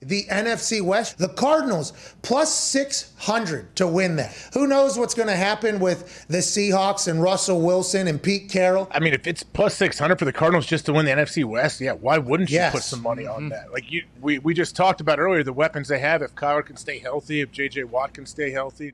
the NFC West. The Cardinals plus 600 to win that. Who knows what's going to happen with the Seahawks and Russell Wilson and Pete Carroll? I mean, if it's plus 600 for the Cardinals just to win the NFC West, yeah, why wouldn't you Yes. put some money on mm-hmm. that? Like you we, we just talked about earlier the weapons they have if Kyler can stay healthy, if JJ Watt can stay healthy.